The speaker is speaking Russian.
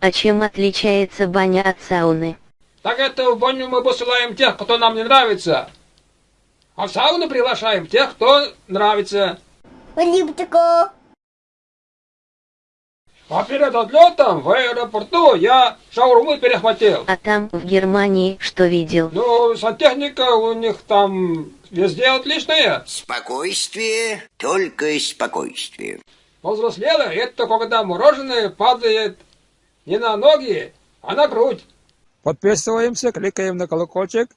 А чем отличается баня от сауны? Так это в баню мы посылаем тех, кто нам не нравится. А в сауну приглашаем тех, кто нравится. Липтико. А перед отлетом в аэропорту я шаурмы перехватил. А там, в Германии, что видел? Ну, сантехника у них там везде отличная. Спокойствие, только спокойствие. Повзрослела это когда мороженое падает не на ноги, а на грудь. Подписываемся, кликаем на колокольчик.